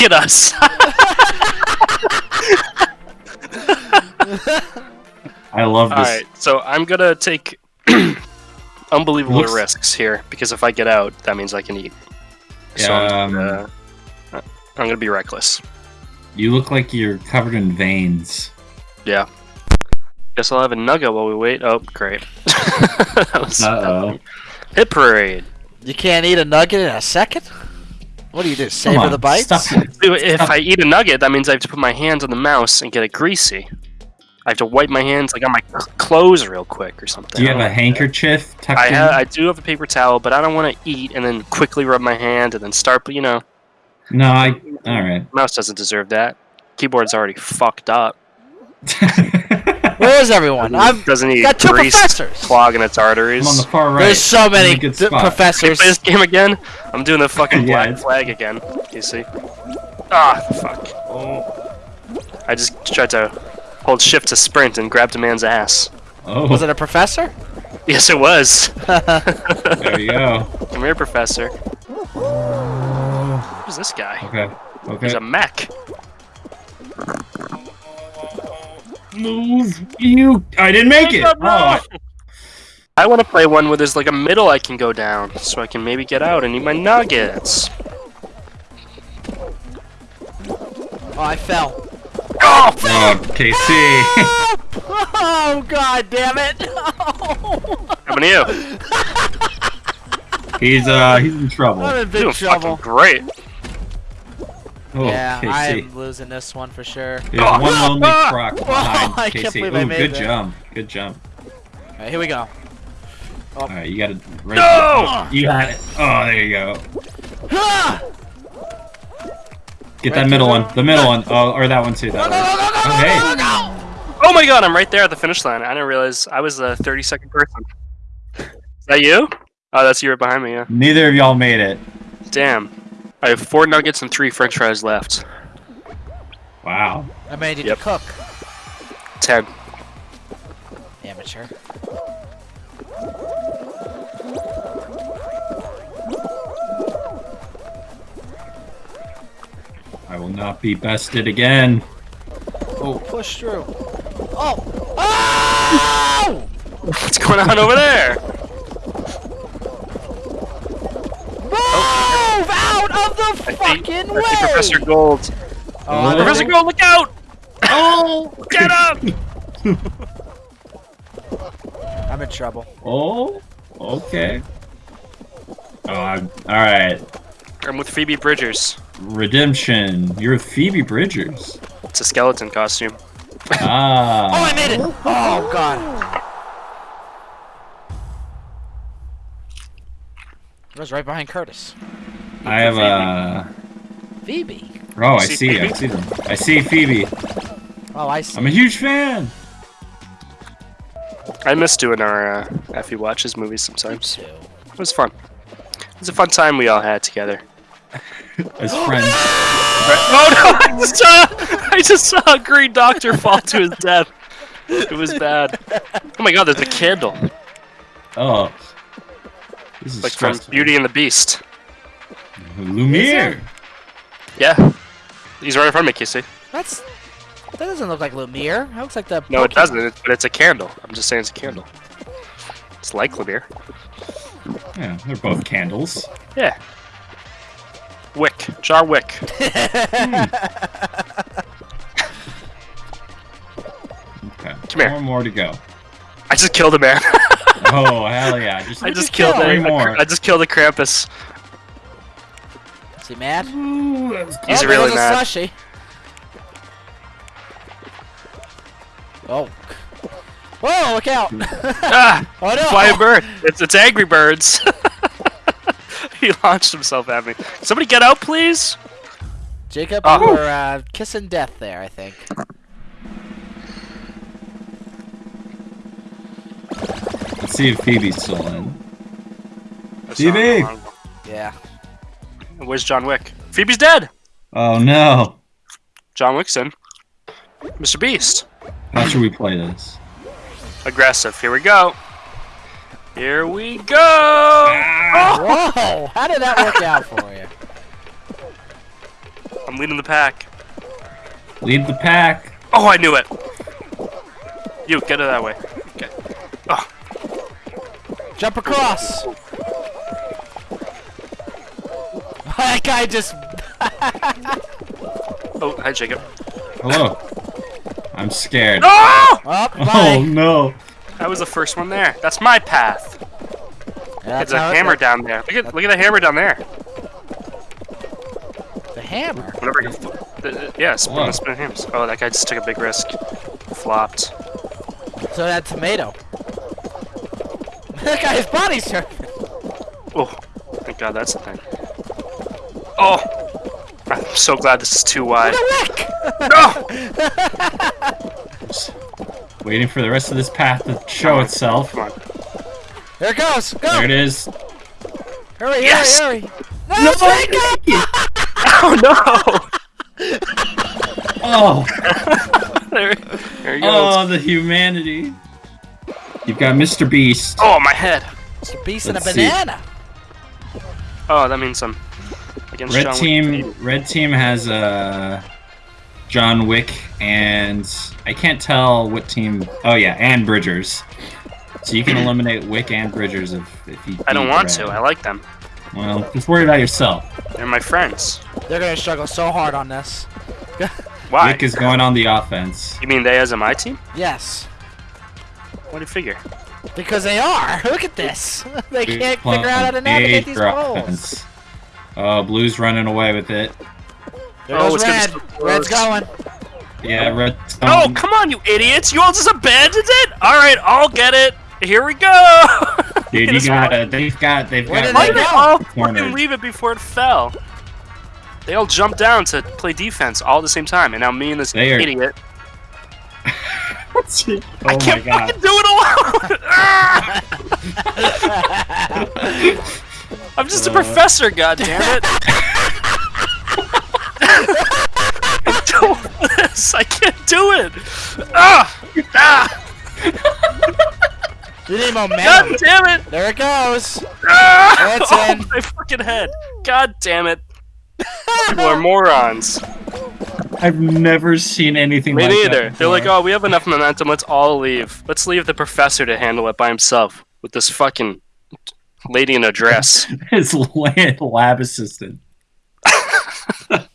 Look at us. I love this. right, so I'm gonna take unbelievable Looks- risks here because if I get out, that means I can eat. So Yeah, I'm, um, gonna, I'm gonna be reckless. You look like you're covered in veins. Yeah. Guess I'll have a nugget while we wait. Oh, great. that was Uh-oh. hit parade. You can't eat a nugget in a second? What do you do? Come Savor on, the bites? Stop it. Dude, If I eat a nugget, that means I have to put my hands on the mouse and get it greasy. I have to wipe my hands like on my clothes real quick or something. Do you have a handkerchief tucked I in? ha- I do have a paper towel, but I don't want to eat and then quickly rub my hand and then start. You know, No, I. All right. mouse doesn't deserve that. Keyboard's already fucked up. Where is everyone? I've doesn't need got two grease professors. clogging its arteries. I'm on the far right. There's so I'm in a many good d- spot. Can you professors. play this game again? I'm doing the fucking Yeah, black flag again. You see? Ah, fuck. Oh. I just tried to hold shift to sprint and grabbed a man's ass. Oh, Was it a professor? Yes, it was. there you go. Come here, professor. Who's this guy? Okay. Okay. He's a mech. Move. You. I didn't make it. Oh, I want to play one where there's like a middle I can go down, so I can maybe get out and eat my nuggets. Oh, I fell. Oh, oh KC. Oh, god damn it! happened to you? he's uh he's in trouble. I'm in big Doing trouble. fucking great. Oh, yeah, I am losing this one for sure. There's one lonely croc behind I can't KC. believe I Ooh, made good that. jump. Good jump. Alright, here we go. All right, you got it. Right No! You got it. Oh, there you go. Ah! Get Right that middle one. the- The middle one. Oh, or that one too. That one. Okay. Oh my god, I'm right there at the finish line. I didn't realize I was the 30 second person. Is that you? Oh, that's you right behind me, yeah. Neither of y'all made it. Damn. I have four nuggets and three french fries left. Wow. I made you Yep. to cook. Ten. Amateur. I will not be bested again. Oh, push through. Oh! Oh! What's going on over there? Out I fucking I way! see Professor Gold. Oh, I Professor Gold, look out! Oh! Get up! I'm in trouble. Oh, okay. Oh, I'm, all right. I'm with Phoebe Bridgers. Redemption. You're Phoebe Bridgers. It's a skeleton costume. Ah. Oh, I made it! Oh, God. I was right behind Curtis. I have a. Phoebe. Oh, I See see. I see them. I see Phoebe. Oh, I see. I'm a huge fan. I miss doing our uh, Effie Watches movies sometimes. Two. It was fun. It was a fun time we all had together. As friends. Oh no! I just saw, I just saw a green doctor fall to his death. It was bad. Oh my god, there's a candle. Oh. This is Like from. Beauty and the Beast. Lumiere. Yeah. He's right in front of me, Casey. That's. That doesn't look like Lumiere. That looks like the. No, it doesn't, it- but it's a candle. I'm just saying it's a candle. It's like Lumiere. Yeah, they're both candles. Yeah. Wick. Jar Wick. Okay. Come here. Four more to go. I just killed a man. Oh hell yeah! Just, I just killed kill? a, Three more. I just killed a Krampus. Is he mad? Ooh, He's oh, really there's mad. a slushy. Oh. Whoa, look out! Ah! oh no! Flying bird. It's it's Angry Birds. he launched himself at me. Somebody get out, please. Jacob, Oh. you were uh, kissing death there, I think. Let's see if Phoebe's still in. That's Phoebe! Yeah. Where's John Wick? Phoebe's dead. Oh no! John Wick's in. Mr. Beast. How should we play this? Aggressive. Here we go. Here we go. Ah! Whoa! How did that work out for you? I'm leading the pack. Lead the pack. Oh, I knew it. You get it that way. Okay. Oh, Jump across. That guy just. oh, hi, Jacob. Hello. I'm scared. Oh! Oh no. I was the first one there. That's my path. That's There's a how it hammer goes. down there. Look at look at the hammer down there. The hammer. Whenever I the, uh, yeah, spin, Whoa. spin hammers. Oh, that guy just took a big risk. Flopped. So that tomato. that guy's body's turning. Oh, thank God that's the thing. Oh, I'm so glad this is too wide. Lick! No! Waiting for the rest of this path to show on. itself. Come on. There it goes. Go. There it is. Hurry, Yes! hurry, hurry. No, Jacob! Oh no! Oh, There, there he goes. oh, the humanity. You've got Mr. Beast. Oh, my head. It's a beast and a Let's see. banana. Oh, that means I'm against Red John Wick. team. Red team has uh, John Wick and I can't tell what team. Oh yeah, and Bridgers. So you can eliminate Wick and Bridgers if if you. I don't want Red. to. I like them. Well, just worry about yourself. They're my friends. They're gonna struggle so hard on this. Why? Wick is going on the offense. You mean they as a my team? Yes. What do you figure? Because they are. Look at this. they can't figure out how to navigate these major roles. Offense. Oh, Blue's running away with it. There Oh, it's Red. Red's going. Yeah, Red. Oh, um, come on, you idiots! You all just abandoned it? Alright, I'll get it. Here we go! Dude, you got it. They've got. They've Where got. did Why did they go? all fucking leave it before it fell? They all jumped down to play defense all at the same time, and now me and this They are- idiot. oh I can't fucking do it alone! I'm just a professor, goddammit! I don't this. I can't do it! Ah! Ah! You need God damn it! There it goes. Ah! That's oh, in. my fucking head! God damn it! People are morons. I've never seen anything Me like neither. that They're like, oh, we have enough momentum. Let's all leave. Let's leave the professor to handle it by himself with this fucking lady in a dress. His lab assistant.